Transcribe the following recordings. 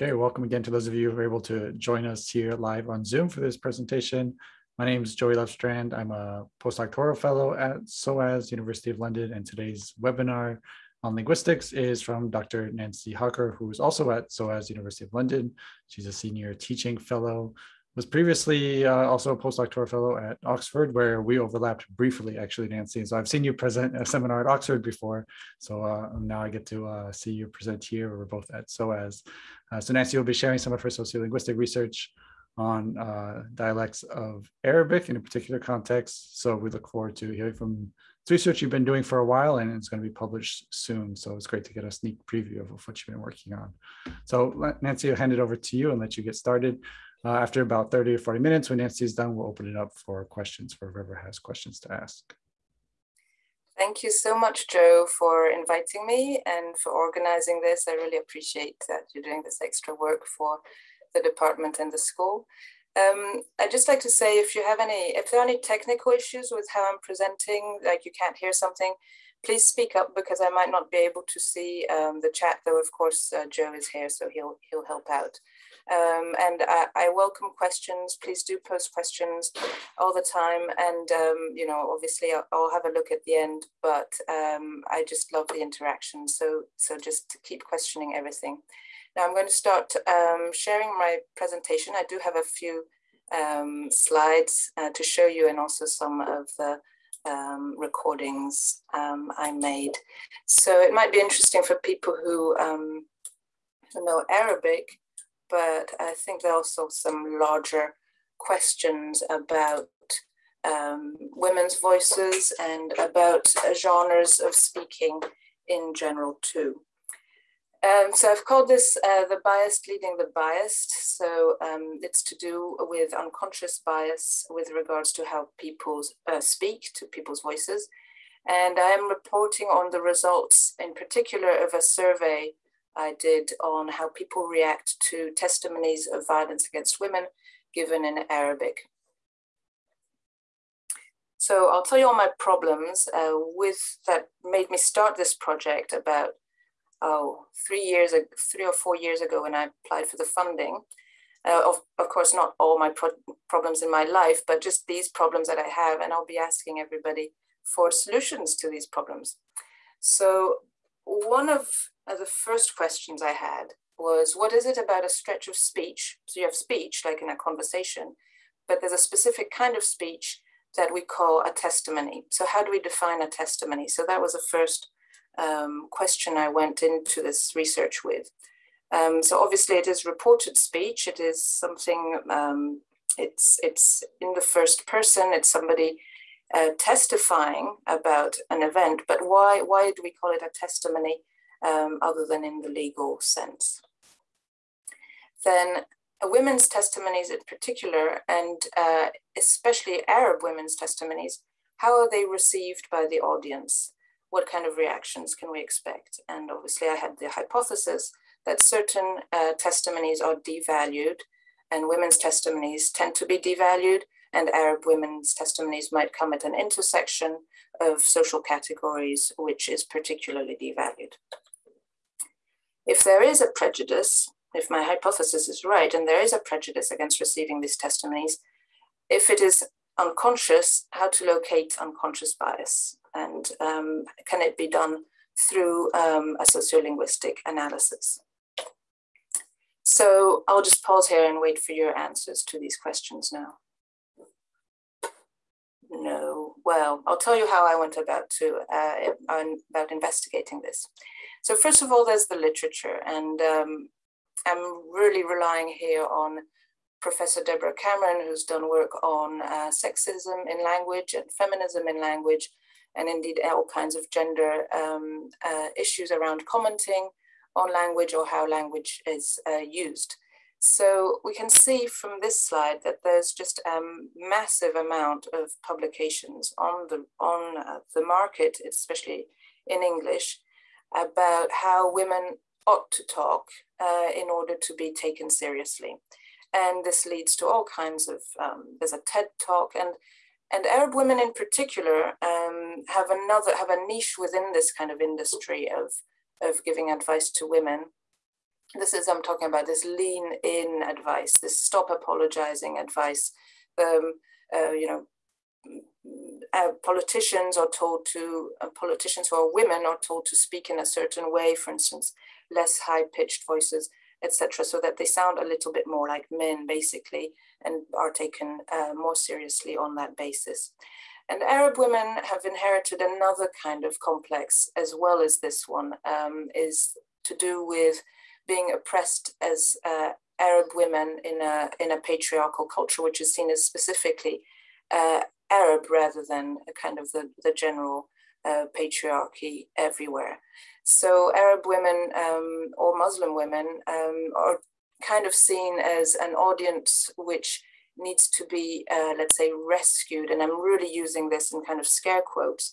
Okay, welcome again to those of you who are able to join us here live on Zoom for this presentation. My name is Joey Lovestrand. I'm a postdoctoral fellow at SOAS, University of London, and today's webinar on linguistics is from Dr. Nancy Hawker, who is also at SOAS, University of London. She's a senior teaching fellow was previously uh, also a postdoctoral fellow at Oxford, where we overlapped briefly, actually, Nancy. So I've seen you present a seminar at Oxford before. So uh, now I get to uh, see you present here. We're both at SOAS. Uh, so Nancy will be sharing some of her sociolinguistic research on uh, dialects of Arabic in a particular context. So we look forward to hearing from it's research you've been doing for a while and it's going to be published soon. So it's great to get a sneak preview of what you've been working on. So Nancy, I'll hand it over to you and let you get started. Uh, after about 30 or 40 minutes, when Nancy is done, we'll open it up for questions for whoever has questions to ask. Thank you so much, Joe, for inviting me and for organizing this. I really appreciate that you're doing this extra work for the department and the school. Um, I'd just like to say if you have any, if there are any technical issues with how I'm presenting, like you can't hear something, please speak up because I might not be able to see um, the chat, though of course uh, Joe is here, so he'll, he'll help out. Um, and I, I, welcome questions. Please do post questions all the time. And, um, you know, obviously I'll, I'll, have a look at the end, but um, I just love the interaction. So, so just keep questioning everything. Now I'm going to start um, sharing my presentation. I do have a few um, slides uh, to show you and also some of the um, recordings I made. So it might be interesting for people who know Arabic but I think there are also some larger questions about um, women's voices and about uh, genres of speaking in general too. Um, so I've called this uh, the biased leading the biased. So um, it's to do with unconscious bias with regards to how people uh, speak to people's voices. And I am reporting on the results in particular of a survey I did on how people react to testimonies of violence against women given in Arabic. So I'll tell you all my problems uh, with that made me start this project about oh three years three or four years ago when I applied for the funding. Uh, of, of course, not all my pro problems in my life, but just these problems that I have, and I'll be asking everybody for solutions to these problems. So one of uh, the first questions I had was, what is it about a stretch of speech? So you have speech, like in a conversation, but there's a specific kind of speech that we call a testimony. So how do we define a testimony? So that was the first um, question I went into this research with. Um, so obviously it is reported speech. It is something, um, it's, it's in the first person, it's somebody uh, testifying about an event, but why, why do we call it a testimony um, other than in the legal sense? Then women's testimonies in particular, and uh, especially Arab women's testimonies, how are they received by the audience? What kind of reactions can we expect? And obviously I had the hypothesis that certain uh, testimonies are devalued and women's testimonies tend to be devalued and Arab women's testimonies might come at an intersection of social categories, which is particularly devalued. If there is a prejudice, if my hypothesis is right, and there is a prejudice against receiving these testimonies, if it is unconscious, how to locate unconscious bias, and um, can it be done through um, a sociolinguistic analysis? So I'll just pause here and wait for your answers to these questions now. No, well, I'll tell you how I went about to uh, about investigating this. So first of all, there's the literature, and um, I'm really relying here on Professor Deborah Cameron, who's done work on uh, sexism in language and feminism in language, and indeed all kinds of gender um, uh, issues around commenting on language or how language is uh, used. So we can see from this slide that there's just a massive amount of publications on the, on uh, the market, especially in English, about how women ought to talk uh, in order to be taken seriously. And this leads to all kinds of, um, there's a TED talk and and Arab women in particular um, have another, have a niche within this kind of industry of, of giving advice to women this is, I'm talking about this lean in advice, this stop apologizing advice. Um, uh, you know, uh, politicians are told to, uh, politicians who are women are told to speak in a certain way, for instance, less high pitched voices, etc., so that they sound a little bit more like men, basically, and are taken uh, more seriously on that basis. And Arab women have inherited another kind of complex as well as this one, um, is to do with being oppressed as uh, Arab women in a, in a patriarchal culture, which is seen as specifically uh, Arab rather than kind of the, the general uh, patriarchy everywhere. So Arab women um, or Muslim women um, are kind of seen as an audience which needs to be, uh, let's say, rescued. And I'm really using this in kind of scare quotes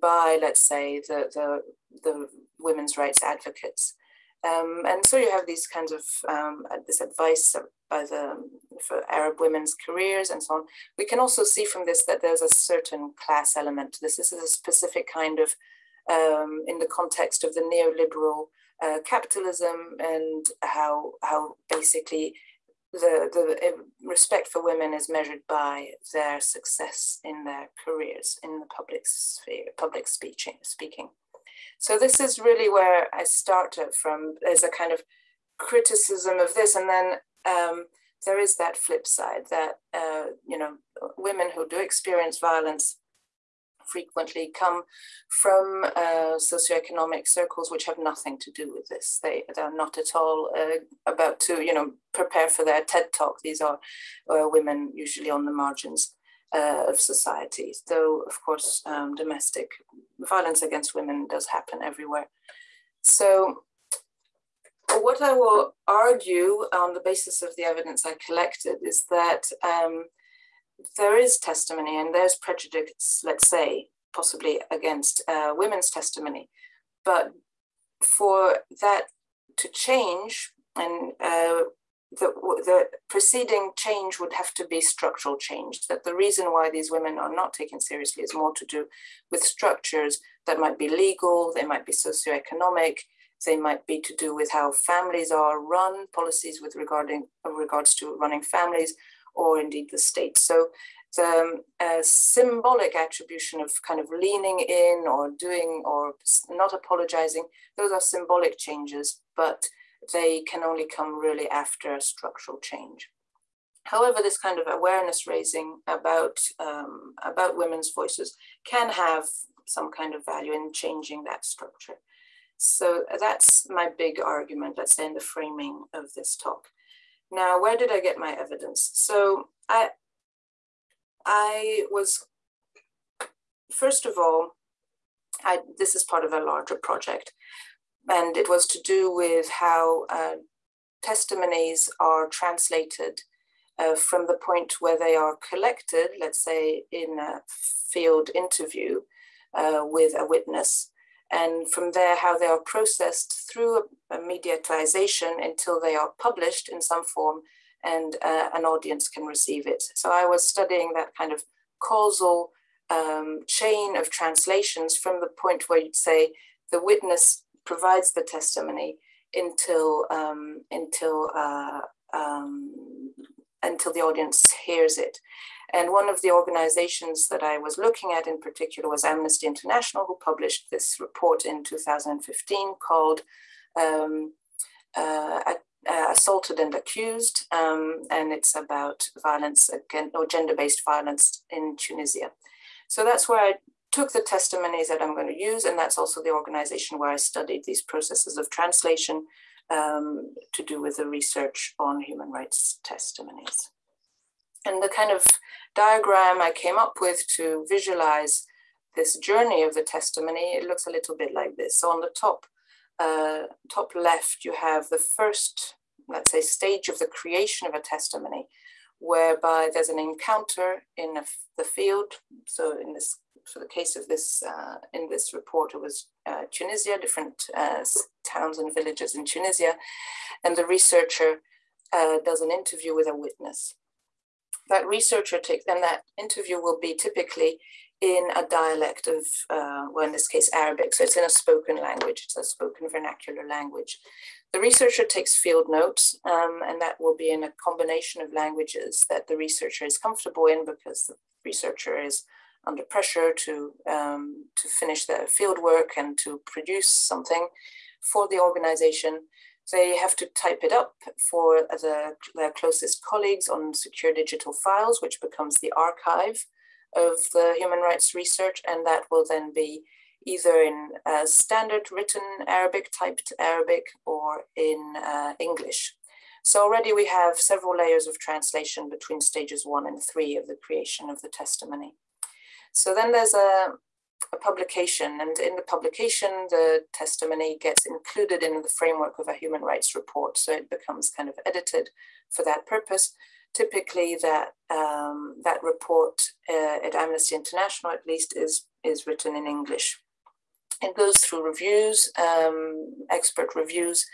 by, let's say, the, the, the women's rights advocates. Um, and so you have these kinds of um, this advice by the for Arab women's careers and so on. We can also see from this that there's a certain class element to this. This is a specific kind of um, in the context of the neoliberal uh, capitalism and how how basically the the respect for women is measured by their success in their careers in the public sphere, public speaking speaking. So this is really where I started from as a kind of criticism of this. And then um, there is that flip side that, uh, you know, women who do experience violence frequently come from uh, socioeconomic circles which have nothing to do with this. They, they're not at all uh, about to, you know, prepare for their TED talk. These are uh, women usually on the margins uh, of society. Though, of course, um, domestic violence against women does happen everywhere. So what I will argue on the basis of the evidence I collected is that um, there is testimony and there's prejudice, let's say, possibly against uh, women's testimony. But for that to change, and uh, the, the preceding change would have to be structural change, that the reason why these women are not taken seriously is more to do with structures that might be legal, they might be socioeconomic, they might be to do with how families are run, policies with regarding regards to running families, or indeed the state. So the um, symbolic attribution of kind of leaning in or doing or not apologizing, those are symbolic changes, but they can only come really after structural change. However, this kind of awareness raising about, um, about women's voices can have some kind of value in changing that structure. So that's my big argument, let's say in the framing of this talk. Now, where did I get my evidence? So I, I was, first of all, I, this is part of a larger project and it was to do with how uh, testimonies are translated uh, from the point where they are collected, let's say in a field interview uh, with a witness, and from there how they are processed through a, a mediatization until they are published in some form and uh, an audience can receive it. So I was studying that kind of causal um, chain of translations from the point where you'd say the witness provides the testimony until um, until uh, um, until the audience hears it. And one of the organizations that I was looking at in particular was Amnesty International, who published this report in 2015 called um, uh, uh, Assaulted and Accused, um, and it's about violence against or gender-based violence in Tunisia. So that's where I took the testimonies that I'm going to use, and that's also the organization where I studied these processes of translation um, to do with the research on human rights testimonies. And the kind of diagram I came up with to visualize this journey of the testimony, it looks a little bit like this. So on the top, uh, top left, you have the first, let's say, stage of the creation of a testimony, whereby there's an encounter in the field. So in this for the case of this, uh, in this report, it was uh, Tunisia, different uh, towns and villages in Tunisia. And the researcher uh, does an interview with a witness. That researcher takes, and that interview will be typically in a dialect of, uh, well, in this case, Arabic. So it's in a spoken language, it's a spoken vernacular language. The researcher takes field notes, um, and that will be in a combination of languages that the researcher is comfortable in because the researcher is under pressure to, um, to finish their field work and to produce something for the organization. They have to type it up for the, their closest colleagues on secure digital files, which becomes the archive of the human rights research, and that will then be either in uh, standard written Arabic, typed Arabic, or in uh, English. So already we have several layers of translation between stages one and three of the creation of the testimony. So then there's a, a publication, and in the publication, the testimony gets included in the framework of a human rights report. So it becomes kind of edited for that purpose. Typically, that um, that report uh, at Amnesty International, at least, is is written in English. It goes through reviews, um, expert reviews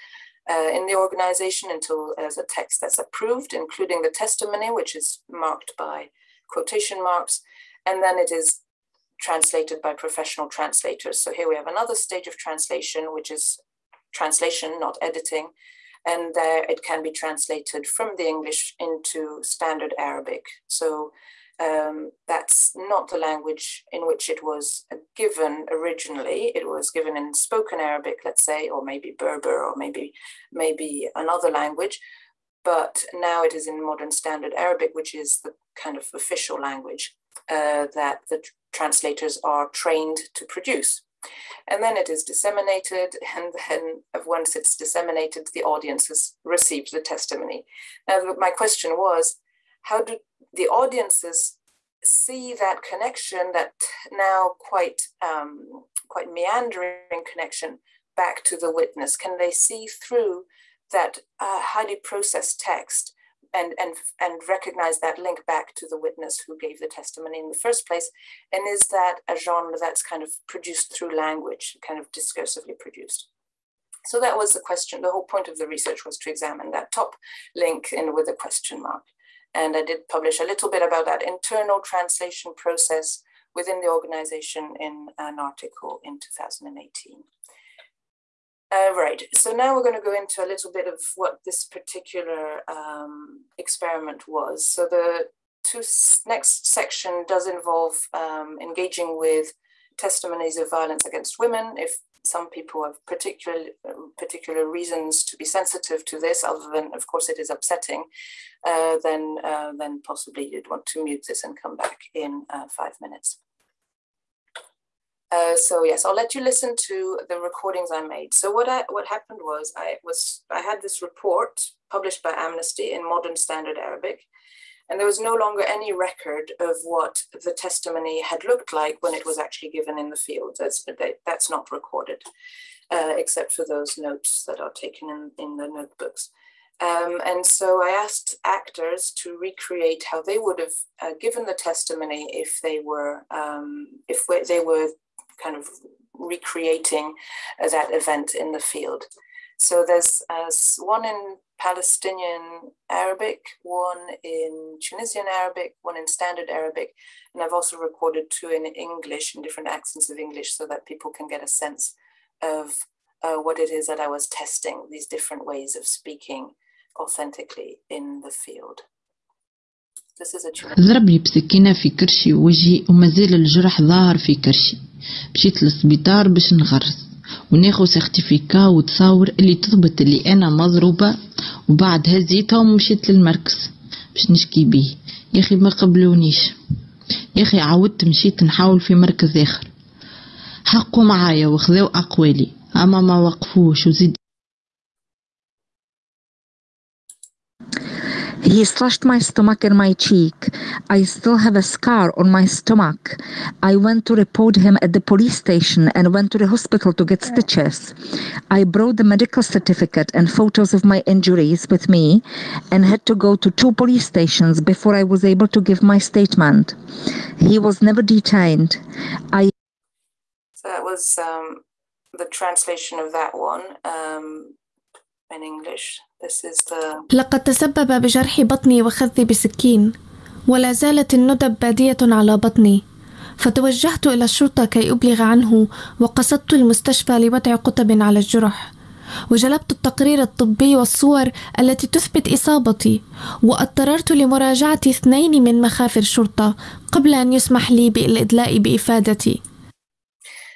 uh, in the organization until there's a text that's approved, including the testimony, which is marked by quotation marks, and then it is translated by professional translators. So here we have another stage of translation, which is translation, not editing. And there it can be translated from the English into standard Arabic. So um, that's not the language in which it was given originally. It was given in spoken Arabic, let's say, or maybe Berber, or maybe maybe another language. But now it is in modern standard Arabic, which is the kind of official language uh, that the translators are trained to produce. And then it is disseminated, and then once it's disseminated, the audience has received the testimony. Now, my question was, how do the audiences see that connection, that now quite um, quite meandering connection back to the witness? Can they see through that uh, highly processed text and and and recognize that link back to the witness who gave the testimony in the first place? And is that a genre that's kind of produced through language, kind of discursively produced? So that was the question. The whole point of the research was to examine that top link in with a question mark. And I did publish a little bit about that internal translation process within the organization in an article in 2018. Uh, right, so now we're going to go into a little bit of what this particular um, experiment was. So the two next section does involve um, engaging with testimonies of violence against women. If some people have particular particular reasons to be sensitive to this, other than of course it is upsetting, uh, then uh, then possibly you'd want to mute this and come back in uh, five minutes. Uh, so yes, I'll let you listen to the recordings I made. So what I what happened was I was I had this report published by Amnesty in modern standard Arabic, and there was no longer any record of what the testimony had looked like when it was actually given in the field. That's that's not recorded, uh, except for those notes that are taken in, in the notebooks. Um, and so I asked actors to recreate how they would have uh, given the testimony if they were um, if they were kind of recreating uh, that event in the field. So there's uh, one in Palestinian Arabic, one in Tunisian Arabic, one in Standard Arabic, and I've also recorded two in English, in different accents of English, so that people can get a sense of uh, what it is that I was testing, these different ways of speaking authentically in the field. This is a ضربني بسكينة في كرشي ووجهي ومازال الجرح ظاهر في كرشي مشيت للسبيطار باش نغرس. وناخد سيرتيفيكا وتصاور اللي تثبت اللي أنا مضروبة وبعد هزيتها ومشيت للمركز باش نشكي بيه. يا أخي ما قبلونيش. يا أخي عودت مشيت نحاول في مركز آخر. حقوا معايا وخذوا أقوالي. أما ما وقفوش وزيد He slashed my stomach and my cheek. I still have a scar on my stomach. I went to report him at the police station and went to the hospital to get stitches. I brought the medical certificate and photos of my injuries with me and had to go to two police stations before I was able to give my statement. He was never detained. I So that was um, the translation of that one um, in English. لقد تسبب بجرح بطني وخذي بسكين ولا زالت الندب بادية على بطني. فتوجهت إلى الشرطة كي أبلغ عنه وقصدت المستشفى لوضع قطب على الجرح. وجلبت التقرير الطبي والصور التي تثبت إصابتي وأضطررت لمراجعة اثنين من مخافر الشرطة قبل أن يسمح لي بالإدلاء بإفادتي.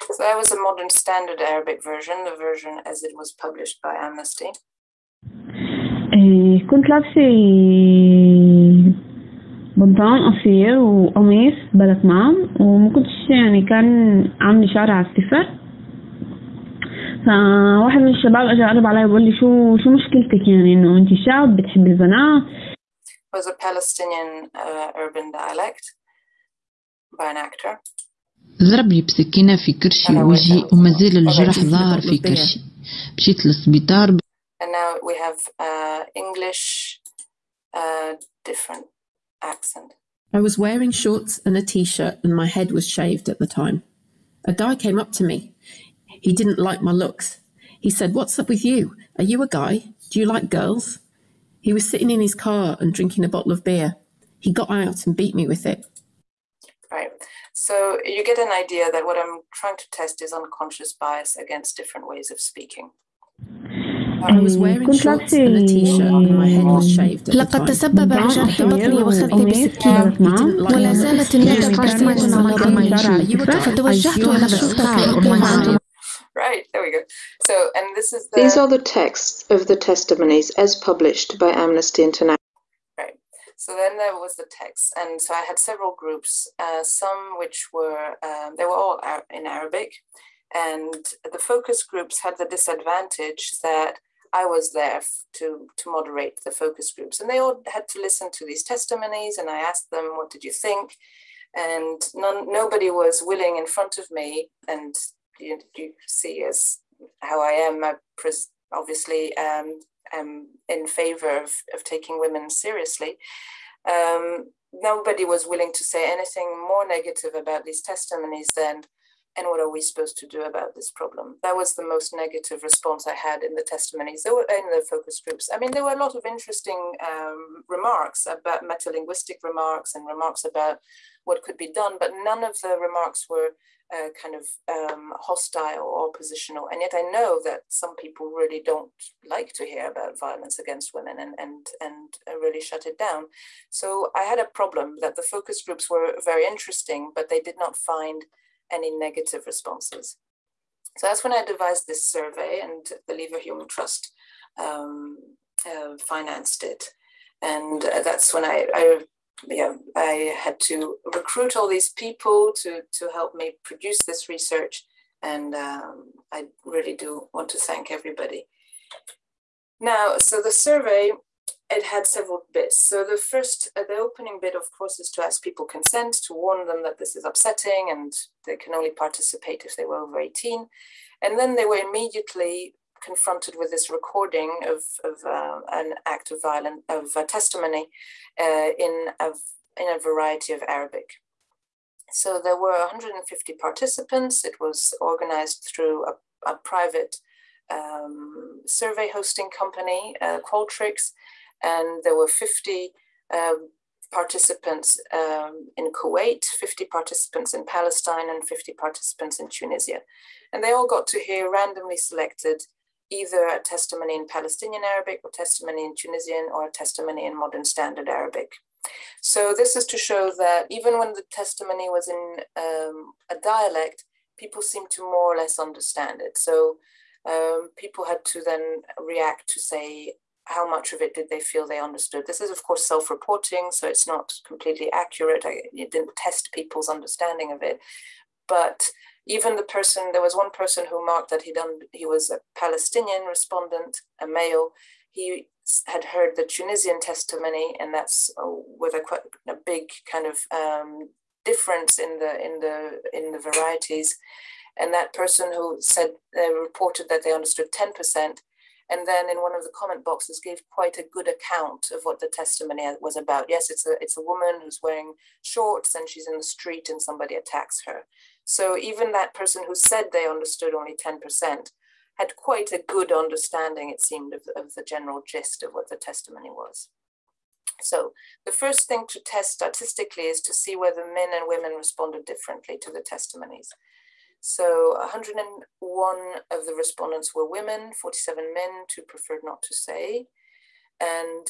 So that was a modern standard Arabic version, the version as it was published by Amnesty. إيه، كنت لابسة بنطلون قصير وقميص بلا كمام وما كنتش يعني كان عندي شعر على الصفر فواحد من الشباب اجى قرب علي وقال لي شو شو مشكلتك يعني؟ إنه أنت شاب بتحبي البنات was a Palestinian uh, urban dialect by an actor. ضربني بسكينة في كرشي ووجهي وما زال الجرح ظاهر في كرشي مشيت للسبيطار And now we have uh, English, uh, different accent. I was wearing shorts and a t shirt, and my head was shaved at the time. A guy came up to me. He didn't like my looks. He said, What's up with you? Are you a guy? Do you like girls? He was sitting in his car and drinking a bottle of beer. He got out and beat me with it. Right. So you get an idea that what I'm trying to test is unconscious bias against different ways of speaking. لقد time. تسبب بجرح بطني وخذي بسكين ولا زالت الندى باردة على ضمي فتوجهت إلى الشرطة لإقامة Right, there we go. So, and this is the These are the texts of the testimonies as published by Amnesty International. Right. So then there was the text, and so I had several groups. Uh, some which were um, they were all Ar- in Arabic, and the focus groups had the disadvantage that I was there to to moderate the focus groups, and they all had to listen to these testimonies. And I asked them, "What did you think?" And none, nobody was willing in front of me, and you, you see as how I am. I obviously um, am in favor of, of taking women seriously. Um, nobody was willing to say anything more negative about these testimonies than, and what are we supposed to do about this problem? That was the most negative response I had in the testimonies. There were in the focus groups. I mean, there were a lot of interesting um, remarks about metalinguistic remarks and remarks about what could be done, but none of the remarks were uh, kind of um, hostile or oppositional. And yet I know that some people really don't like to hear about violence against women and, and, and uh, really shut it down. So I had a problem that the focus groups were very interesting, but they did not find any negative responses. So that's when I devised this survey and the Leverhulme Trust um, uh, financed it. And uh, that's when I, I yeah, I had to recruit all these people to to help me produce this research, and um, I really do want to thank everybody. Now, so the survey it had several bits. So the first, uh, the opening bit, of course, is to ask people consent, to warn them that this is upsetting, and they can only participate if they were over eighteen, and then they were immediately confronted with this recording of, of uh, an act of violence of a testimony uh, in a in a variety of Arabic. So there were 150 participants. It was organized through a, a private um, survey hosting company, uh, Qualtrics, and there were 50 um, participants um, in Kuwait, 50 participants in Palestine, and 50 participants in Tunisia. And they all got to hear randomly selected either a testimony in Palestinian Arabic or testimony in Tunisian or a testimony in modern standard Arabic. So this is to show that even when the testimony was in um, a dialect, people seemed to more or less understand it. So um, people had to then react to say how much of it did they feel they understood. This is of course self-reporting, so it's not completely accurate. I it didn't test people's understanding of it, but even the person there was one person who marked that he done he was a palestinian respondent a male he had heard the tunisian testimony and that's uh, with a quite a big kind of um, difference in the in the in the varieties and that person who said they reported that they understood 10% and then in one of the comment boxes gave quite a good account of what the testimony was about yes it's a it's a woman who's wearing shorts and she's in the street and somebody attacks her so even that person who said they understood only 10% had quite a good understanding, it seemed, of, of the general gist of what the testimony was. So the first thing to test statistically is to see whether men and women responded differently to the testimonies. So 101 of the respondents were women, 47 men, two preferred not to say. And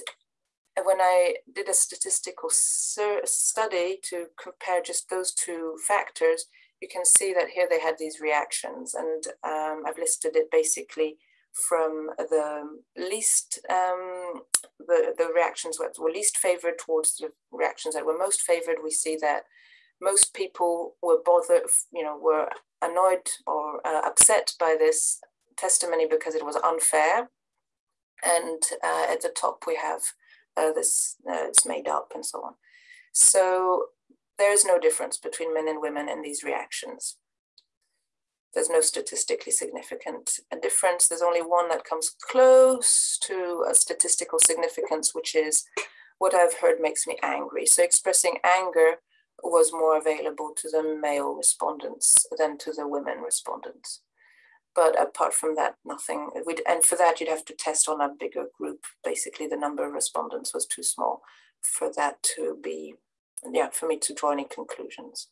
when I did a statistical study to compare just those two factors, you can see that here they had these reactions and um, I've listed it basically from the least, um, the, the reactions that were least favored towards the reactions that were most favored, we see that most people were bothered, you know, were annoyed or uh, upset by this testimony because it was unfair. And uh, at the top we have uh, this, uh, it's made up and so on. So there is no difference between men and women in these reactions. There's no statistically significant difference. There's only one that comes close to a statistical significance, which is what I've heard makes me angry. So expressing anger was more available to the male respondents than to the women respondents. But apart from that, nothing. We'd, and for that, you'd have to test on a bigger group. Basically, the number of respondents was too small for that to be, yeah, for me to draw any conclusions.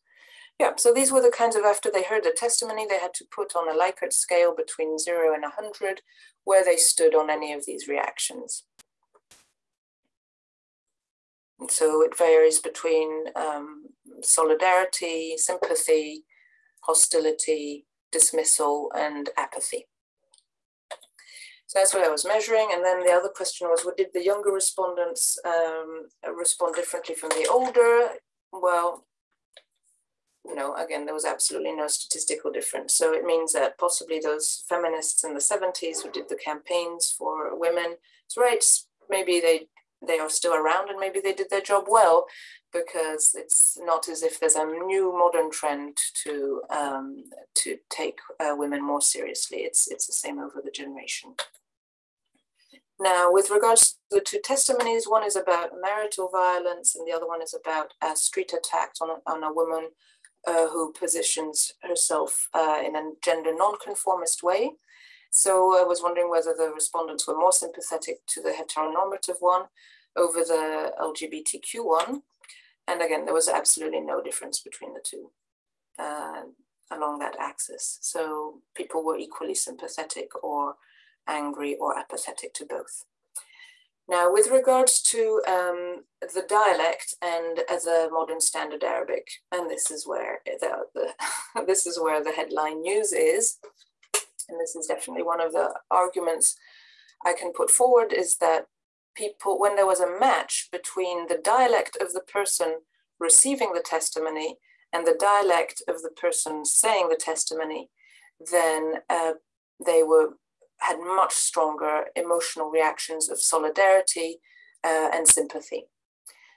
Yeah, so these were the kinds of, after they heard the testimony, they had to put on a Likert scale between zero and 100 where they stood on any of these reactions. So it varies between um, solidarity, sympathy, hostility, dismissal, and apathy. So that's what I was measuring. And then the other question was, what did the younger respondents um, respond differently from the older? Well, know, again, there was absolutely no statistical difference. So it means that possibly those feminists in the 70s who did the campaigns for women's rights, maybe they they are still around and maybe they did their job well because it's not as if there's a new modern trend to um, to take uh, women more seriously. It's it's the same over the generation. Now, with regards to the two testimonies, one is about marital violence and the other one is about a street attack on a, on a woman uh, who positions herself uh, in a gender nonconformist way. So I was wondering whether the respondents were more sympathetic to the heteronormative one over the LGBTQ one. And again, there was absolutely no difference between the two uh, along that axis. So people were equally sympathetic or angry or apathetic to both. Now, with regards to um, the dialect and the modern standard Arabic, and this is where the, the this is where the headline news is, and this is definitely one of the arguments I can put forward is that people, when there was a match between the dialect of the person receiving the testimony and the dialect of the person saying the testimony, then uh, they were had much stronger emotional reactions of solidarity uh, and sympathy.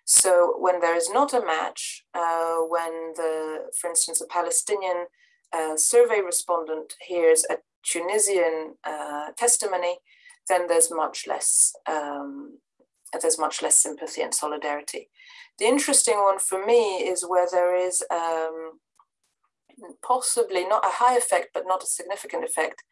So when there is not a match, uh, when the, for instance, a Palestinian uh, survey respondent hears a Tunisian uh, testimony, then there's much less um, there's much less sympathy and solidarity. The interesting one for me is where there is um, possibly not a high effect, but not a significant effect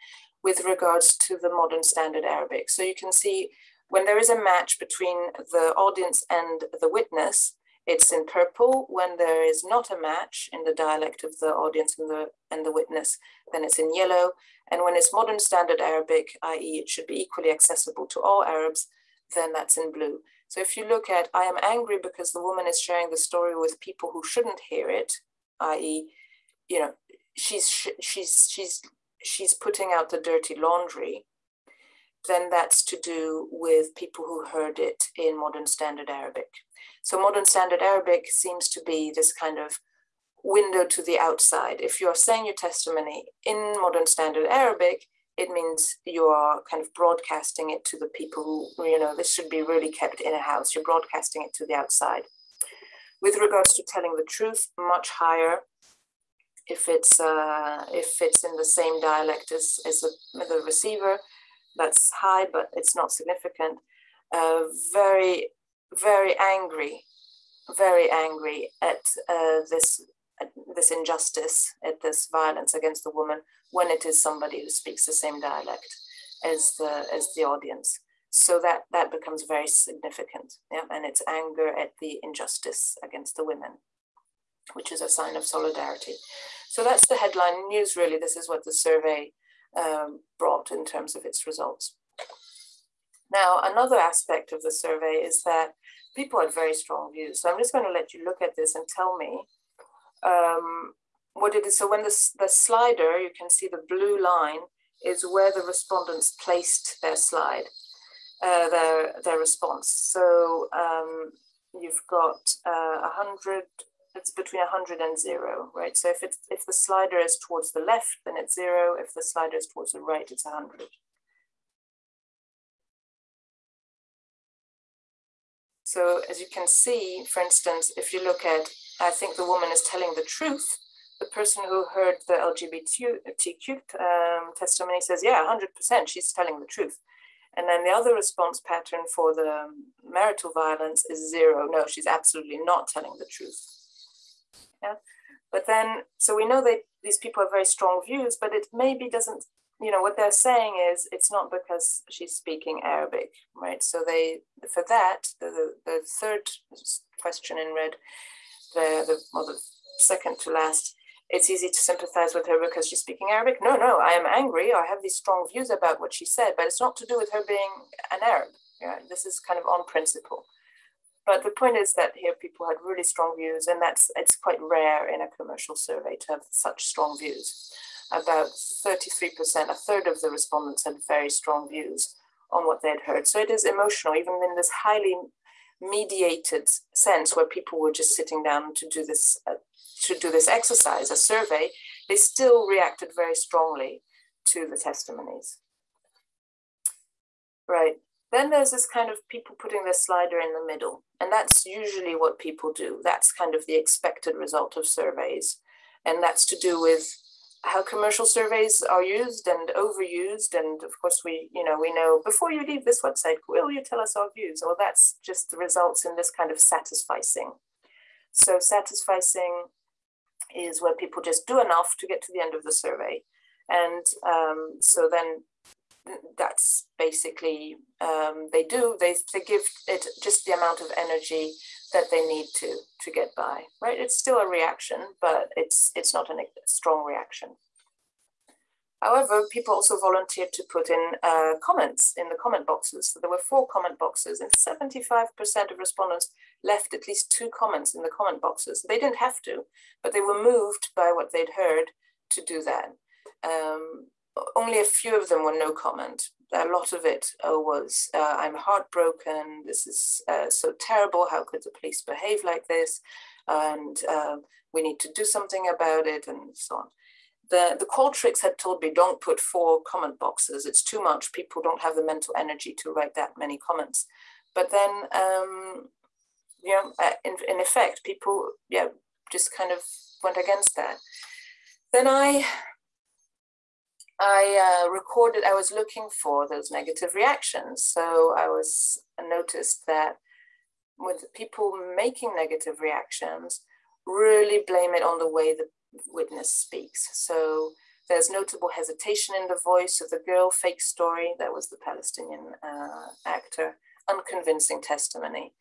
with regards to the modern standard Arabic. So you can see when there is a match between the audience and the witness, it's in purple. When there is not a match in the dialect of the audience and the, and the witness, then it's in yellow. And when it's modern standard Arabic, i.e. it should be equally accessible to all Arabs, then that's in blue. So if you look at, I am angry because the woman is sharing the story with people who shouldn't hear it, i.e., you know, she's she's she's she's putting out the dirty laundry, then that's to do with people who heard it in modern standard Arabic. So modern standard Arabic seems to be this kind of window to the outside. If you're saying your testimony in modern standard Arabic, it means you are kind of broadcasting it to the people who, you know, this should be really kept in a house. You're broadcasting it to the outside. With regards to telling the truth, much higher if it's uh, if it's in the same dialect as, as the, the receiver, that's high, but it's not significant. Uh, very, very angry, very angry at uh, this at this injustice, at this violence against the woman when it is somebody who speaks the same dialect as the as the audience. So that that becomes very significant, yeah, and it's anger at the injustice against the women. which is a sign of solidarity. So that's the headline news, really. This is what the survey um, brought in terms of its results. Now, another aspect of the survey is that people had very strong views. So I'm just going to let you look at this and tell me um, what it is. So when the, the slider, you can see the blue line is where the respondents placed their slide, uh, their, their response. So um, you've got uh, 100, it's between 100 and zero, right? So if, it's, if the slider is towards the left, then it's zero. If the slider is towards the right, it's 100. So as you can see, for instance, if you look at, I think the woman is telling the truth, the person who heard the LGBTQ um, testimony says, yeah, 100%, she's telling the truth. And then the other response pattern for the marital violence is zero. No, she's absolutely not telling the truth. Yeah. But then, so we know that these people have very strong views, but it maybe doesn't you know what they're saying is it's not because she's speaking Arabic, right? So they for that the the, the third question in red, the the well the second to last, it's easy to sympathize with her because she's speaking Arabic. No, no, I am angry. I have these strong views about what she said, but it's not to do with her being an Arab. Yeah, this is kind of on principle. But the point is that here people had really strong views, and that's it's quite rare in a commercial survey to have such strong views about 33%, a third of the respondents had very strong views on what they'd heard. So it is emotional, even in this highly mediated sense where people were just sitting down to do this uh, to do this exercise, a survey, they still reacted very strongly to the testimonies. Right. Then there's this kind of people putting their slider in the middle, and that's usually what people do. That's kind of the expected result of surveys, and that's to do with how commercial surveys are used and overused. And of course, we, you know, we know before you leave this website, will you tell us our views? Well, that's just the results in this kind of satisficing. So satisficing is where people just do enough to get to the end of the survey. And um, so then that's basically um, they do they, they give it just the amount of energy that they need to to get by right? It's still a reaction but it's it's not a strong reaction. However people also volunteered to put in uh, comments in the comment boxes. So there were four comment boxes and 75% of respondents left at least two comments in the comment boxes. They didn't have to but they were moved by what they'd heard to do that. Um, only a few of them were no comment. A lot of it uh, was, uh, I'm heartbroken. This is uh, so terrible. How could the police behave like this? And um, we need to do something about it, and so on. The, the Qualtrics had told me, don't put four comment boxes. It's too much. People don't have the mental energy to write that many comments. But then, um, you know, uh, in, in effect, people, yeah, just kind of went against that. Then I I uh, recorded, I was looking for those negative reactions. So I was I noticed that with people making negative reactions, really blame it on the way the witness speaks. So there's notable hesitation in the voice of the girl, fake story, that was the Palestinian uh, actor, unconvincing testimony.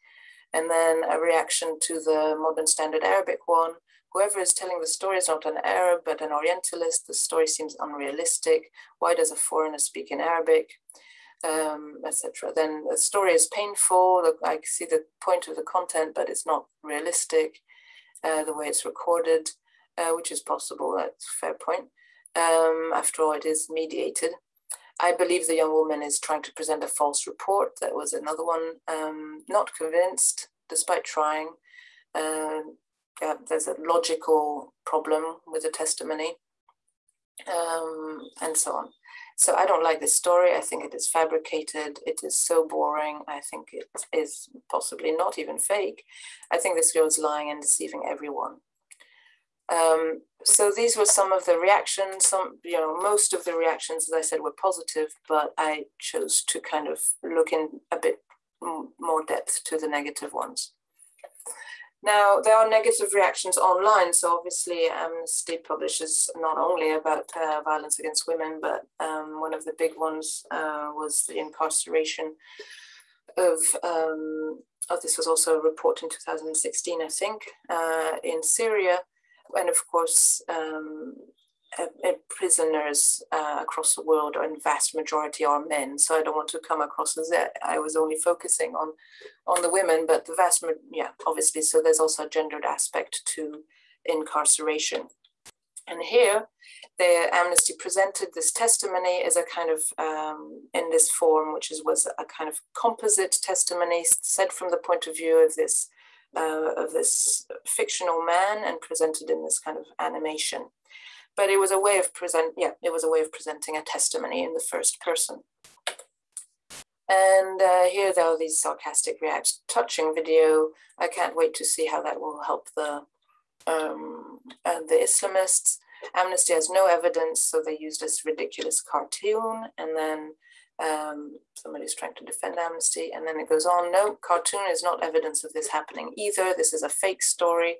And then a reaction to the modern standard Arabic one, whoever is telling the story is not an Arab, but an Orientalist. The story seems unrealistic. Why does a foreigner speak in Arabic? Um, etc. Then the story is painful. I see the point of the content, but it's not realistic. Uh, the way it's recorded, uh, which is possible. That's a fair point. Um, after all, it is mediated. I believe the young woman is trying to present a false report. That was another one. Um, not convinced, despite trying. Uh, uh, there's a logical problem with the testimony, um, and so on. So I don't like this story. I think it is fabricated. It is so boring. I think it is possibly not even fake. I think this girl is lying and deceiving everyone. Um, so these were some of the reactions. Some, you know, most of the reactions, as I said, were positive, but I chose to kind of look in a bit more depth to the negative ones. Now, there are negative reactions online. So obviously Amnesty publishes not only about uh, violence against women, but um, one of the big ones uh, was the incarceration of, um, oh, this was also a report in 2016, I think, uh, in Syria. And of course, um, prisoners uh, across the world, in vast majority are men. So I don't want to come across as I was only focusing on on the women, but the vast, yeah, obviously. So there's also a gendered aspect to incarceration. And here, the Amnesty presented this testimony as a kind of, um, in this form, which is, was a kind of composite testimony said from the point of view of this, uh, of this fictional man and presented in this kind of animation but it was a way of present yeah it was a way of presenting a testimony in the first person. And uh, here there are these sarcastic reacts. Touching video. I can't wait to see how that will help the um, uh, the islamists. Amnesty has no evidence so they used this ridiculous cartoon. And then um, somebody's trying to defend amnesty. And then it goes on no cartoon is not evidence of this happening either. This is a fake story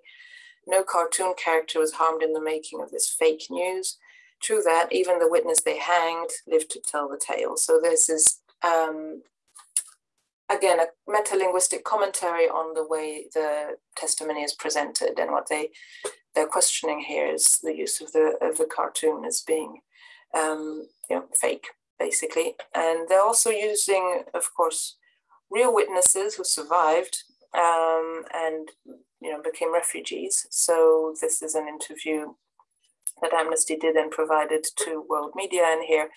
no cartoon character was harmed in the making of this fake news. True that, even the witness they hanged lived to tell the tale. So this is, um, again, a meta-linguistic commentary on the way the testimony is presented and what they, they're questioning here is the use of the, of the cartoon as being um, you know, fake, basically. And they're also using, of course, real witnesses who survived um, and you know became refugees. So this is an interview that Amnesty did and provided to world media. And here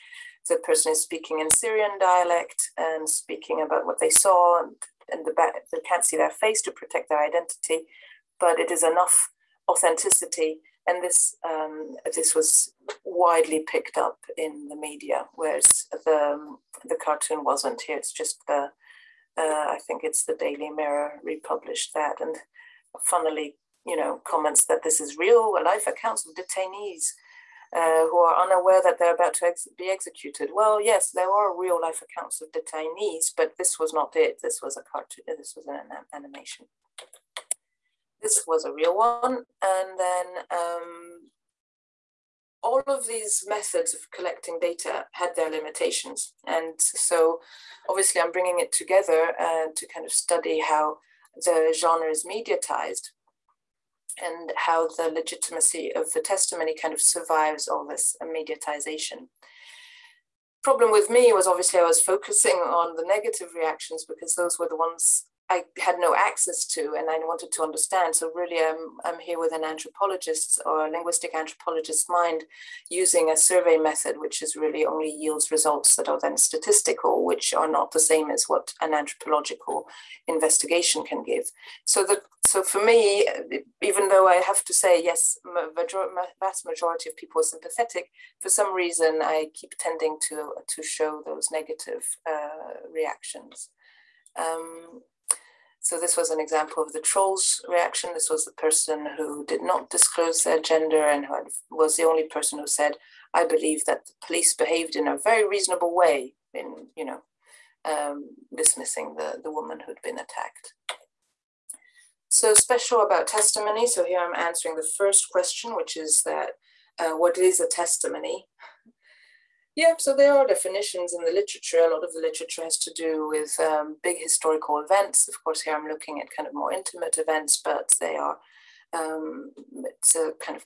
the person is speaking in Syrian dialect and speaking about what they saw and, and the back, they can't see their face to protect their identity, but it is enough authenticity. And this um, this was widely picked up in the media, whereas the the cartoon wasn't. Here it's just the uh, I think it's the Daily Mirror republished that, and funnily, you know, comments that this is real life accounts of detainees uh, who are unaware that they're about to ex be executed. Well, yes, there are real life accounts of detainees, but this was not it. This was a cartoon. This was an animation. This was a real one, and then um, all of these methods of collecting data had their limitations. And so obviously I'm bringing it together uh, to kind of study how the genre is mediatized and how the legitimacy of the testimony kind of survives all this mediatization. Problem with me was obviously I was focusing on the negative reactions because those were the ones I had no access to and I wanted to understand. So really I'm, I'm here with an anthropologist or a linguistic anthropologist mind using a survey method, which is really only yields results that are then statistical, which are not the same as what an anthropological investigation can give. So the so for me, even though I have to say, yes, major, vast majority of people are sympathetic, for some reason I keep tending to, to show those negative uh, reactions. Um, so this was an example of the trolls reaction. This was the person who did not disclose their gender and who was the only person who said, I believe that the police behaved in a very reasonable way in, you know, um, dismissing the, the woman who'd been attacked. So special about testimony. So here I'm answering the first question, which is that uh, what is a testimony? Yeah, so there are definitions in the literature. A lot of the literature has to do with um, big historical events. Of course, here I'm looking at kind of more intimate events, but they are um, it's a kind of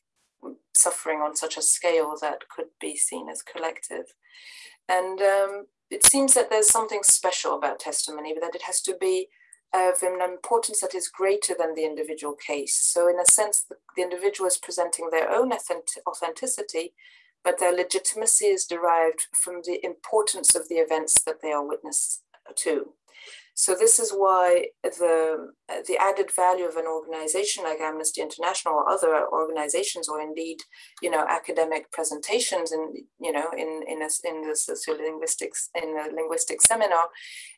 suffering on such a scale that could be seen as collective. And um, it seems that there's something special about testimony, but that it has to be of an importance that is greater than the individual case. So in a sense, the, the individual is presenting their own authenticity, but their legitimacy is derived from the importance of the events that they are witness to. So this is why the, the added value of an organization like Amnesty International or other organizations, or indeed, you know, academic presentations and, you know, in, in, a, in the sociolinguistics, in a linguistic seminar,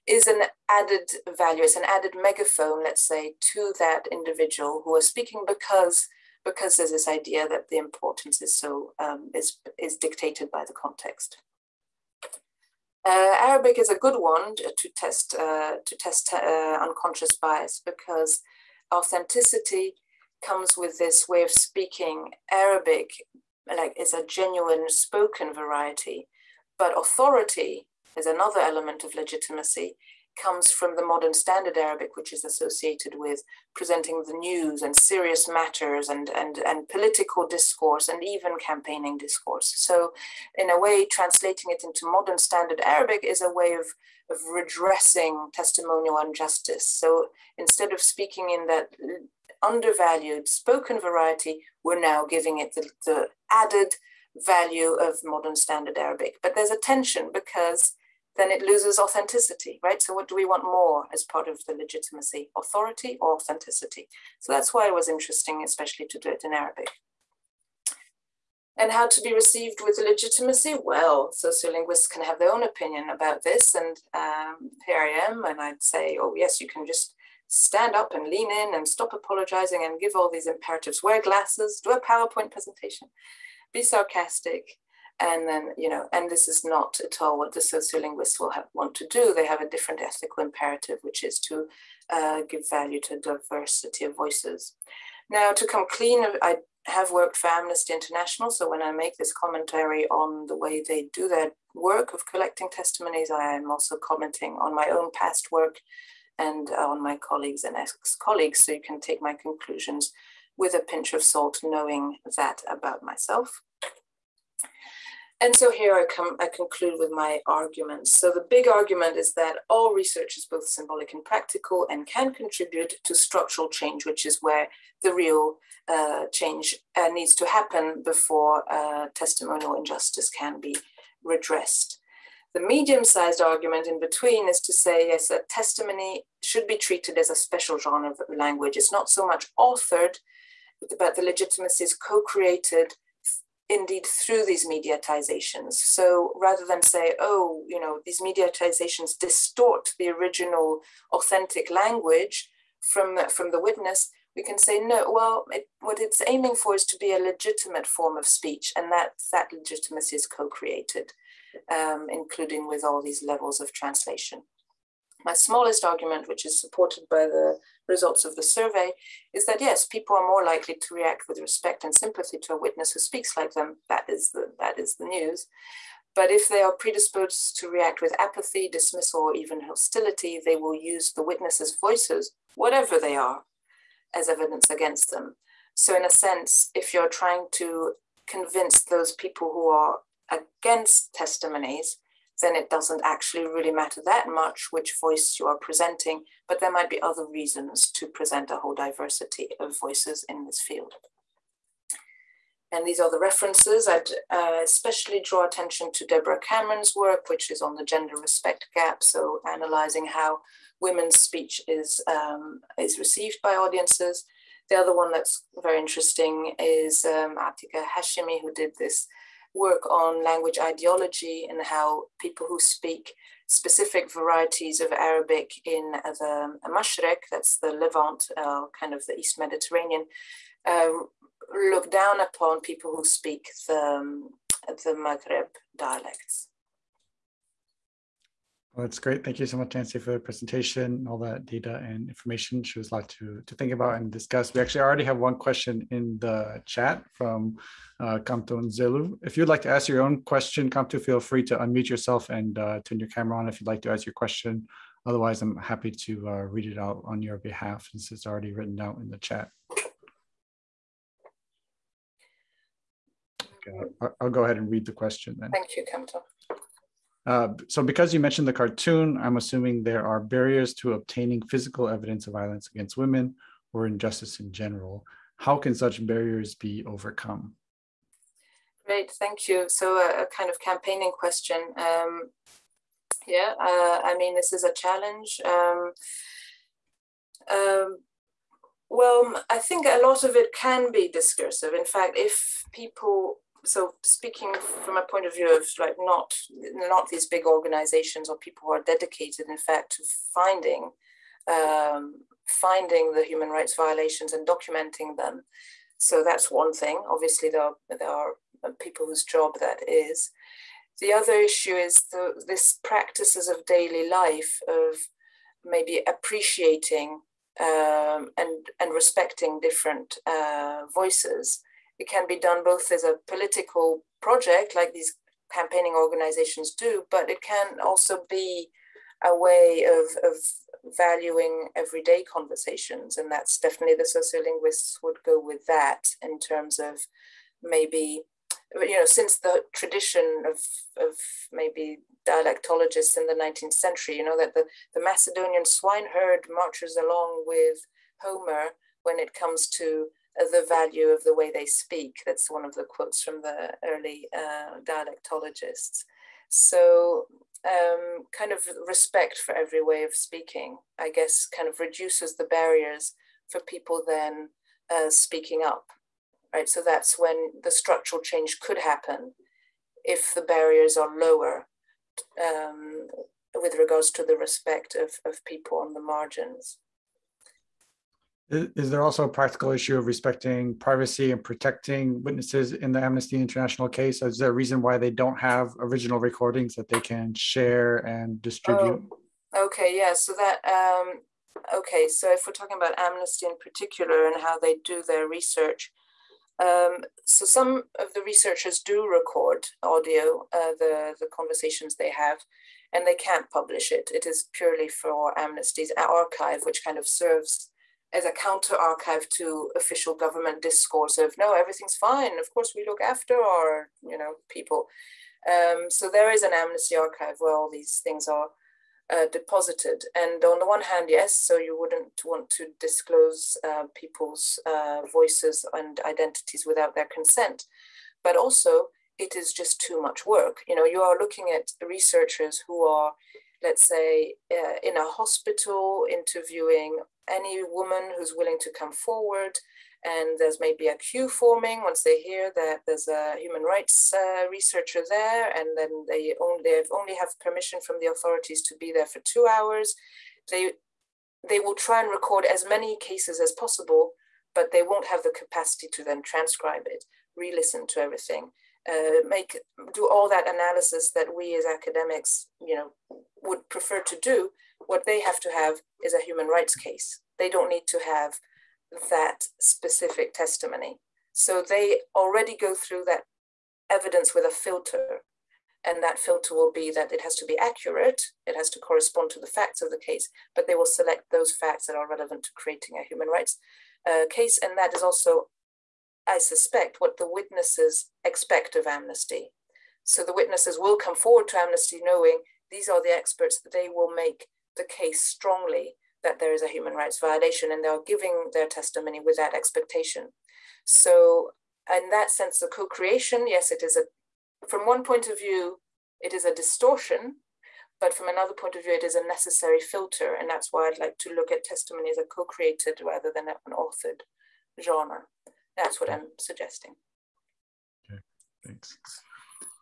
is an added value, it's an added megaphone, let's say, to that individual who are speaking because because there's this idea that the importance is so um, is is dictated by the context. Uh, Arabic is a good one to test uh, to test uh, unconscious bias because authenticity comes with this way of speaking. Arabic like is a genuine spoken variety, but authority is another element of legitimacy comes from the modern standard Arabic, which is associated with presenting the news and serious matters and, and, and political discourse and even campaigning discourse. So in a way, translating it into modern standard Arabic is a way of, of redressing testimonial injustice. So instead of speaking in that undervalued spoken variety, we're now giving it the, the added value of modern standard Arabic. But there's a tension because then it loses authenticity, right? So what do we want more as part of the legitimacy, authority or authenticity? So that's why it was interesting, especially to do it in Arabic. And how to be received with legitimacy? Well, sociolinguists can have their own opinion about this. And um, here I am, and I'd say, oh, yes, you can just stand up and lean in and stop apologizing and give all these imperatives, wear glasses, do a PowerPoint presentation, be sarcastic, and then you know and this is not at all what the sociolinguists will have, want to do. They have a different ethical imperative which is to uh, give value to diversity of voices. Now to come clean i have worked for amnesty international. So when i make this commentary on the way they do their work of collecting testimonies i am also commenting on my own past work and on my colleagues and ex-colleagues. So you can take my conclusions with a pinch of salt knowing that about myself and so here I come, I conclude with my arguments. So the big argument is that all research is both symbolic and practical and can contribute to structural change, which is where the real uh, change uh, needs to happen before uh, testimonial injustice can be redressed. The medium-sized argument in between is to say, yes, that testimony should be treated as a special genre of language. It's not so much authored, but the legitimacy is co-created indeed through these mediatizations. So rather than say, oh, you know, these mediatizations distort the original authentic language from, from the witness, we can say, no, well, it, what it's aiming for is to be a legitimate form of speech, and that, that legitimacy is co-created, um, including with all these levels of translation. My smallest argument, which is supported by the results of the survey, is that yes, people are more likely to react with respect and sympathy to a witness who speaks like them. That is the, that is the news. But if they are predisposed to react with apathy, dismissal, or even hostility, they will use the witnesses' voices, whatever they are, as evidence against them. So, in a sense, if you're trying to convince those people who are against testimonies then it doesn't actually really matter that much which voice you are presenting, but there might be other reasons to present a whole diversity of voices in this field. And these are the references. I'd uh, especially draw attention to Deborah Cameron's work, which is on the gender respect gap. So analyzing how women's speech is, um, is received by audiences. The other one that's very interesting is um, Atiqa Hachimi, who did this work on language ideology and how people who speak specific varieties of Arabic in the Mashrek, that's the Levant, uh, kind of the East Mediterranean, uh, look down upon people who speak the, um, the Maghreb dialects. Well, that's great. Thank you so much, Nancy, for the presentation, all that data and information. She was a lot to, to think about and discuss. We actually already have one question in the chat from uh, Kamto Zelu. If you'd like to ask your own question, Kamto, feel free to unmute yourself and uh, turn your camera on if you'd like to ask your question. Otherwise, I'm happy to uh, read it out on your behalf since it's already written out in the chat. Okay, I'll go ahead and read the question then. Thank you, Kamto. Uh, so because you mentioned the cartoon, I'm assuming there are barriers to obtaining physical evidence of violence against women or injustice in general. How can such barriers be overcome? Great, thank you. So a, a kind of campaigning question. Um, yeah, uh, I mean, this is a challenge. Um, um, well, I think a lot of it can be discursive. In fact, if people so speaking from a point of view of like not not these big organizations or people who are dedicated in fact to finding um, finding the human rights violations and documenting them. So that's one thing. Obviously there are, there are people whose job that is. The other issue is the, this practices of daily life of maybe appreciating um, and and respecting different uh, voices it can be done both as a political project, like these campaigning organizations do, but it can also be a way of, of valuing everyday conversations. And that's definitely the sociolinguists would go with that in terms of maybe, you know, since the tradition of, of maybe dialectologists in the 19th century, you know, that the, the Macedonian swineherd marches along with Homer when it comes to the value of the way they speak. That's one of the quotes from the early uh, dialectologists. So um, kind of respect for every way of speaking, I guess, kind of reduces the barriers for people then uh, speaking up, right? So that's when the structural change could happen if the barriers are lower um, with regards to the respect of, of people on the margins. Is there also a practical issue of respecting privacy and protecting witnesses in the Amnesty International case? Is there a reason why they don't have original recordings that they can share and distribute? Oh, okay, yeah. So that um, okay. So if we're talking about Amnesty in particular and how they do their research, um, so some of the researchers do record audio, uh, the the conversations they have, and they can't publish it. It is purely for Amnesty's archive, which kind of serves as a counter archive to official government discourse of no, everything's fine. Of course, we look after our you know people. Um, so there is an amnesty archive where all these things are uh, deposited. And on the one hand, yes, so you wouldn't want to disclose uh, people's uh, voices and identities without their consent. But also, it is just too much work. You know, you are looking at researchers who are let's say, uh, in a hospital interviewing any woman who's willing to come forward. And there's maybe a queue forming once they hear that there's a human rights uh, researcher there, and then they only only have permission from the authorities to be there for two hours. They they will try and record as many cases as possible, but they won't have the capacity to then transcribe it, re-listen to everything uh, make do all that analysis that we as academics, you know, would prefer to do. What they have to have is a human rights case. They don't need to have that specific testimony. So they already go through that evidence with a filter. And that filter will be that it has to be accurate, it has to correspond to the facts of the case, but they will select those facts that are relevant to creating a human rights uh, case. And that is also I suspect, what the witnesses expect of amnesty. So the witnesses will come forward to amnesty knowing these are the experts they will make the case strongly that there is a human rights violation and they're giving their testimony with that expectation. So in that sense, the co-creation, yes, it is a, from one point of view, it is a distortion, but from another point of view, it is a necessary filter. And that's why I'd like to look at testimony as a co-created rather than an authored genre. That's what I'm suggesting. Okay, thanks.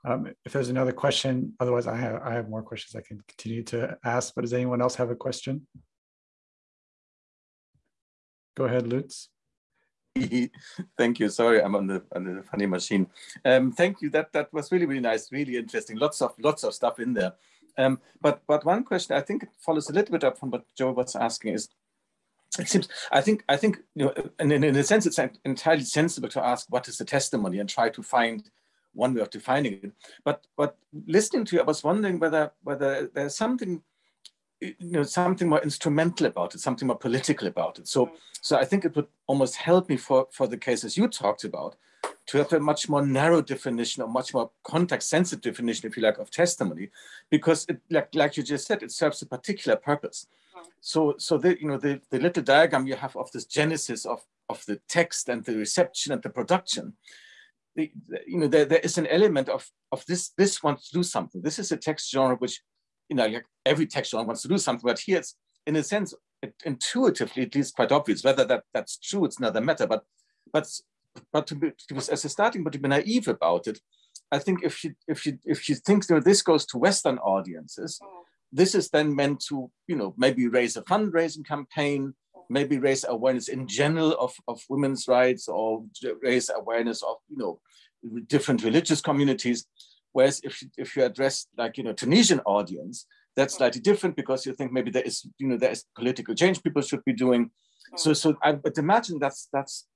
Um, if there's another question, otherwise I have I have more questions I can continue to ask. But does anyone else have a question? Go ahead, Lutz. thank you. Sorry, I'm on the on the funny machine. Um, thank you. That that was really really nice, really interesting. Lots of lots of stuff in there. Um, but but one question I think it follows a little bit up from what Joe was asking is it seems i think i think you know in, in a sense it's entirely sensible to ask what is the testimony and try to find one way of defining it. But but listening to you i was wondering whether whether there's something you know something more instrumental about it something more political about it. So so i think it would almost help me for for the cases you talked about to have a much more narrow definition or much more context sensitive definition if you like of testimony because it like like you just said it serves a particular purpose. So so the you know the, the little diagram you have of this genesis of of the text and the reception and the production the, the, you know there, there is an element of of this this wants to do something. This is a text genre which you know like every text genre wants to do something but here it's in a sense it, intuitively at least quite obvious whether that that's true it's another matter but but but to be, to be as a starting but to be naive about it i think if she if she if she thinks you know this goes to western audiences mm. this is then meant to, you know, maybe raise a fundraising campaign, maybe raise awareness in general of, of women's rights or raise awareness of, you know, different religious communities. Whereas if you, if you address like, you know, Tunisian audience, that's slightly different because you think maybe there is, you know, there is political change people should be doing. Mm. So, so I would imagine that's that's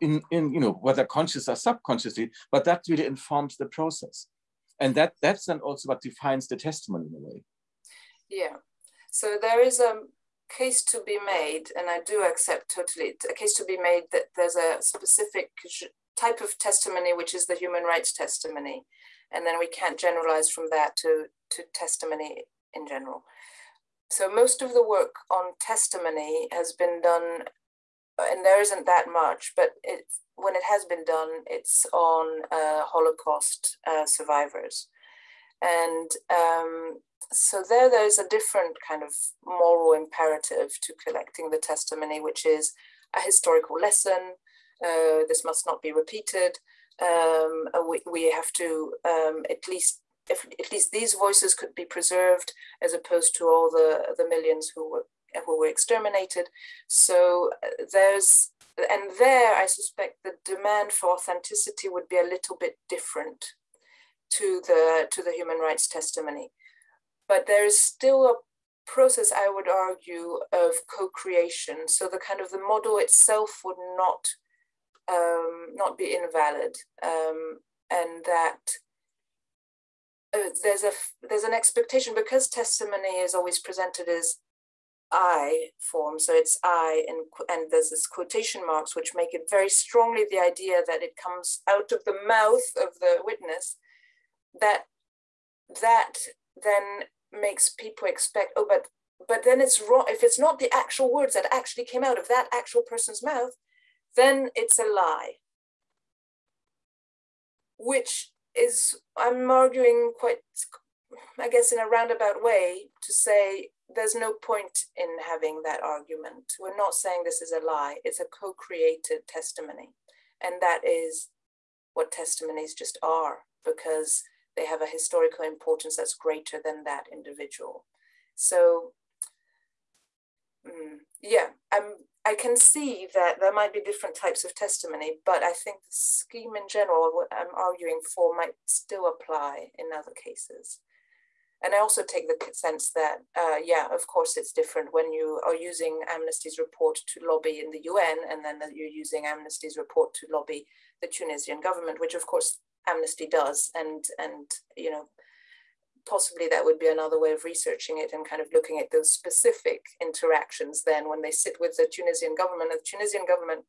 in in you know whether conscious or subconsciously, but that really informs the process, and that that's then also what defines the testimony in a way. Yeah. So there is a case to be made, and I do accept totally a case to be made that there's a specific type of testimony, which is the human rights testimony. And then we can't generalize from that to, to testimony in general. So most of the work on testimony has been done, and there isn't that much, but it, when it has been done, it's on uh, Holocaust uh, survivors. And um, so there, there's a different kind of moral imperative to collecting the testimony, which is a historical lesson. Uh, this must not be repeated. Um, we, we have to um, at least if at least these voices could be preserved as opposed to all the, the millions who were who were exterminated. So uh, there's and there I suspect the demand for authenticity would be a little bit different to the to the human rights testimony. But there is still a process, I would argue, of co-creation. So the kind of the model itself would not um, not be invalid, um, and that uh, there's a there's an expectation because testimony is always presented as I form, so it's I, and and there's this quotation marks which make it very strongly the idea that it comes out of the mouth of the witness. That that then makes people expect oh but but then it's wrong if it's not the actual words that actually came out of that actual person's mouth then it's a lie. Which is i'm arguing quite i guess in a roundabout way to say there's no point in having that argument. We're not saying this is a lie. It's a co-created testimony. And that is what testimonies just are because they have a historical importance that's greater than that individual. So mm, yeah, I'm, I can see that there might be different types of testimony, but I think the scheme in general, what I'm arguing for might still apply in other cases. And I also take the sense that, uh, yeah, of course, it's different when you are using Amnesty's report to lobby in the UN, and then that you're using Amnesty's report to lobby the Tunisian government, which of course Amnesty does, and and you know possibly that would be another way of researching it and kind of looking at those specific interactions then when they sit with the Tunisian government. And the Tunisian government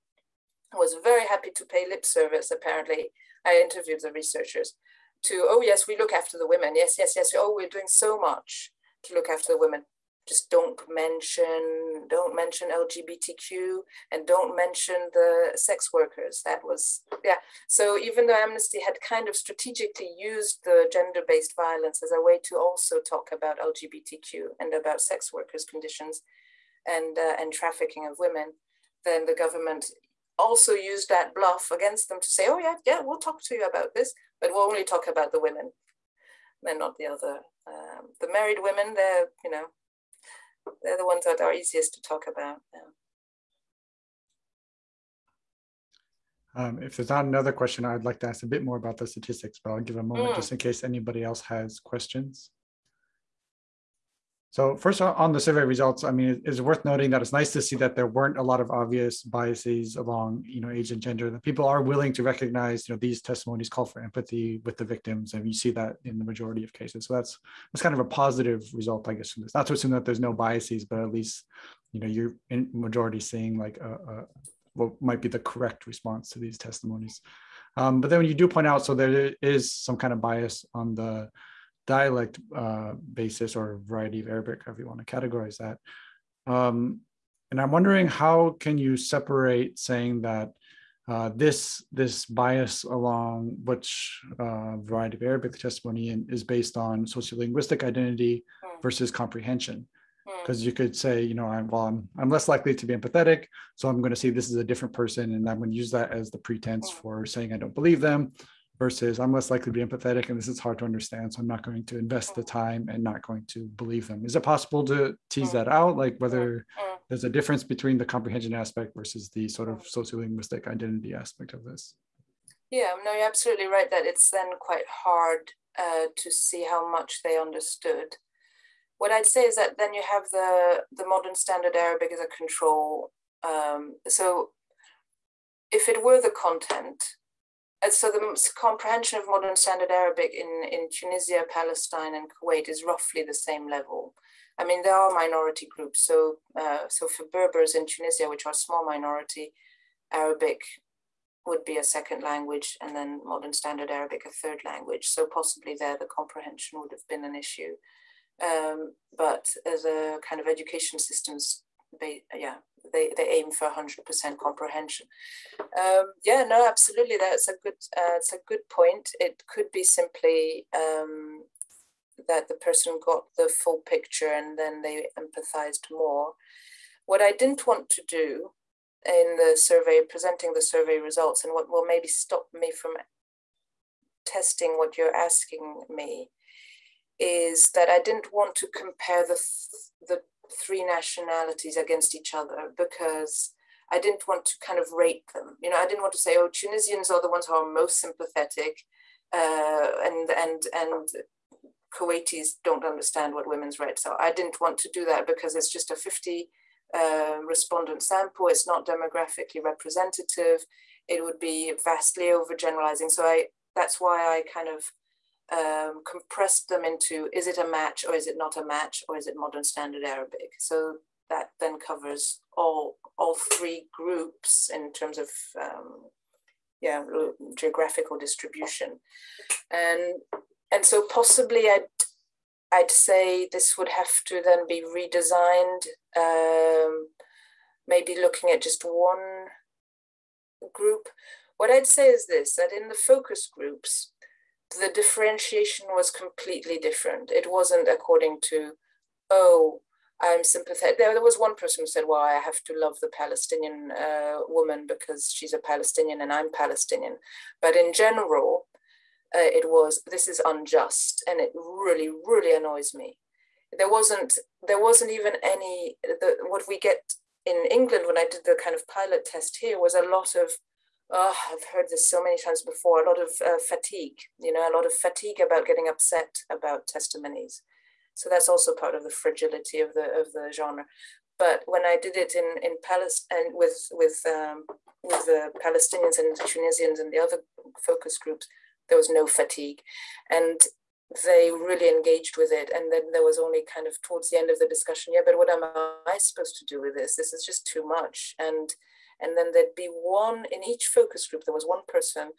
was very happy to pay lip service, apparently. I interviewed the researchers to, oh, yes, we look after the women. Yes, yes, yes. Oh, we're doing so much to look after the women just don't mention don't mention lgbtq and don't mention the sex workers. That was yeah. So even though amnesty had kind of strategically used the gender-based violence as a way to also talk about lgbtq and about sex workers conditions and uh, and trafficking of women then the government also used that bluff against them to say oh yeah yeah we'll talk to you about this but we'll only talk about the women and not the other um, the married women. They're you know they're the ones that are easiest to talk about. Yeah. Um, if there's not another question, I'd like to ask a bit more about the statistics, but I'll give a moment mm. just in case anybody else has questions. So first on the survey results, I mean, it's worth noting that it's nice to see that there weren't a lot of obvious biases along, you know, age and gender. That people are willing to recognize, you know, these testimonies call for empathy with the victims, and you see that in the majority of cases. So that's that's kind of a positive result, I guess, from this. Not to assume that there's no biases, but at least, you know, you're in majority seeing like a, a what might be the correct response to these testimonies. Um, but then when you do point out, so there is some kind of bias on the dialect uh, basis or variety of Arabic, however you want to categorize that. Um, and I'm wondering how can you separate saying that uh, this this bias along which uh, variety of Arabic testimony in, is based on sociolinguistic identity hmm. versus comprehension. Because hmm. you could say, you know, I'm, well, I'm, I'm less likely to be empathetic, so I'm going to see this is a different person, and I'm going to use that as the pretense hmm. for saying I don't believe them versus I'm less likely to be empathetic and this is hard to understand. So I'm not going to invest the time and not going to believe them. Is it possible to tease that out? Like whether there's a difference between the comprehension aspect versus the sort of sociolinguistic identity aspect of this? Yeah, no, you're absolutely right that it's then quite hard uh, to see how much they understood. What I'd say is that then you have the, the modern standard Arabic as a control. Um, so if it were the content, and so the comprehension of modern standard Arabic in, in Tunisia, Palestine, and Kuwait is roughly the same level. I mean, there are minority groups. So, uh, so for Berbers in Tunisia, which are small minority, Arabic would be a second language, and then Modern Standard Arabic a third language. So possibly there, the comprehension would have been an issue. Um, but as a kind of education systems, yeah, they, they aim for 100% comprehension. Um, yeah, no, absolutely. That's a good, uh, it's a good point. It could be simply um, that the person got the full picture and then they empathized more. What I didn't want to do in the survey, presenting the survey results, and what will maybe stop me from testing what you're asking me, is that I didn't want to compare the, the three nationalities against each other because I didn't want to kind of rate them. You know, I didn't want to say, oh, Tunisians are the ones who are most sympathetic, uh, and and and Kuwaitis don't understand what women's rights are. I didn't want to do that because it's just a 50 uh, respondent sample. It's not demographically representative. It would be vastly overgeneralizing. So I that's why I kind of um, compressed them into is it a match or is it not a match or is it modern standard Arabic? So that then covers all all three groups in terms of um, yeah geographical distribution, and and so possibly I'd I'd say this would have to then be redesigned. Um, maybe looking at just one group. What I'd say is this: that in the focus groups, the differentiation was completely different. It wasn't according to, oh, I'm sympathetic. There, there was one person who said, well, I have to love the Palestinian uh, woman because she's a Palestinian and I'm Palestinian. But in general, uh, it was, this is unjust. And it really, really annoys me. There wasn't, there wasn't even any, the, what we get in England when I did the kind of pilot test here was a lot of oh, I've heard this so many times before, a lot of uh, fatigue, you know, a lot of fatigue about getting upset about testimonies. So that's also part of the fragility of the of the genre. But when I did it in in Palestine with with um, with the Palestinians and the Tunisians and the other focus groups, there was no fatigue, and they really engaged with it. And then there was only kind of towards the end of the discussion, yeah, but what am I supposed to do with this? This is just too much. And and then there'd be one in each focus group, there was one person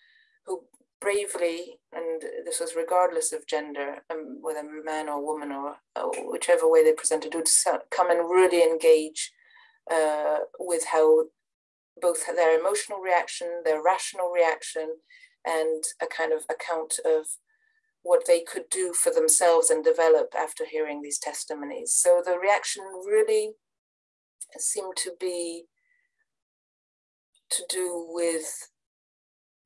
who bravely, and this was regardless of gender, um, whether man or woman or uh, whichever way they presented, would come and really engage uh, with how both their emotional reaction, their rational reaction, and a kind of account of what they could do for themselves and develop after hearing these testimonies. So the reaction really seemed to be to do with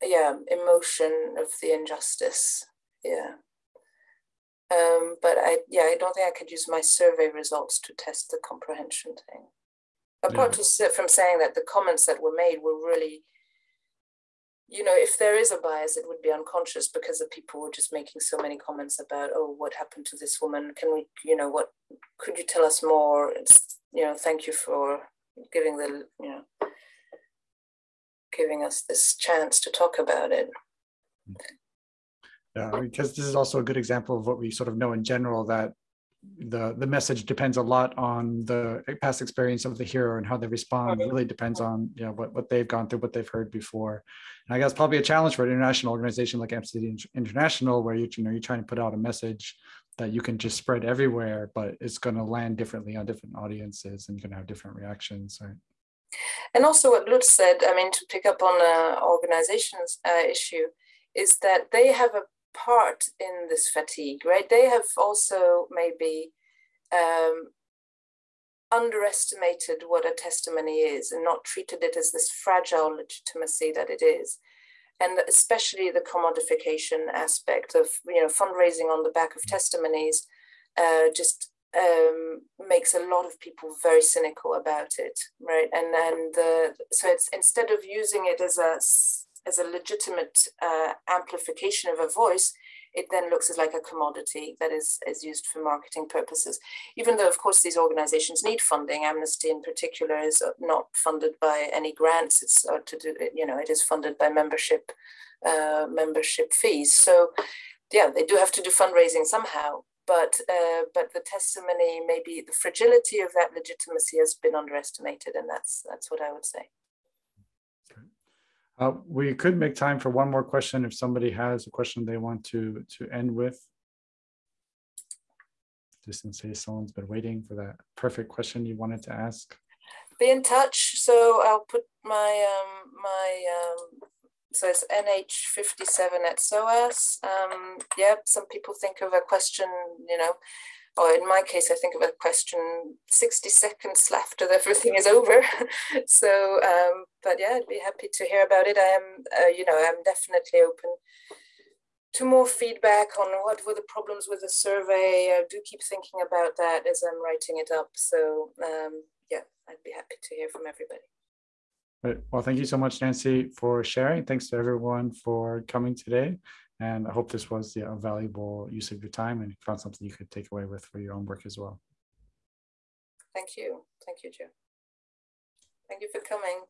yeah emotion of the injustice yeah um, but I yeah I don't think I could use my survey results to test the comprehension thing. Apart yeah. from saying that the comments that were made were really, you know, if there is a bias, it would be unconscious because the people were just making so many comments about, oh, what happened to this woman? Can we, you know, what could you tell us more? It's, you know, thank you for giving the, you know, giving us this chance to talk about it. Yeah, because this is also a good example of what we sort of know in general that the the message depends a lot on the past experience of the hero and how they respond. It really depends on you know what, what they've gone through what they've heard before. And i guess probably a challenge for an international organization like amnesty international where you, you know you're trying to put out a message that you can just spread everywhere but it's going to land differently on different audiences and you're going to have different reactions right and also what Lutz said, I mean, to pick up on the organization's uh, issue, is that they have a part in this fatigue, right? They have also maybe um, underestimated what a testimony is and not treated it as this fragile legitimacy that it is. And especially the commodification aspect of, you know, fundraising on the back of testimonies, uh, just um, makes a lot of people very cynical about it, right? And the so it's instead of using it as a as a legitimate uh, amplification of a voice, it then looks as like a commodity that is, is used for marketing purposes. Even though, of course, these organizations need funding. Amnesty, in particular, is not funded by any grants. It's uh, to do, you know, it is funded by membership uh, membership fees. So, yeah, they do have to do fundraising somehow but uh, but the testimony, maybe the fragility of that legitimacy has been underestimated, and that's that's what I would say. Uh, we could make time for one more question if somebody has a question they want to to end with. Just in case someone's been waiting for that perfect question you wanted to ask. Be in touch. So I'll put my um, my um, so it's NH57 at SOAS. Um, yeah, some people think of a question, you know, or in my case, I think of a question 60 seconds left and everything is over. so, um, but yeah, I'd be happy to hear about it. I am, uh, you know, I'm definitely open to more feedback on what were the problems with the survey. I do keep thinking about that as I'm writing it up. So um, yeah, I'd be happy to hear from everybody. Right. Well, thank you so much, Nancy, for sharing. Thanks to everyone for coming today. And I hope this was yeah, a valuable use of your time and found something you could take away with for your own work as well. Thank you. Thank you, Joe. Thank you for coming.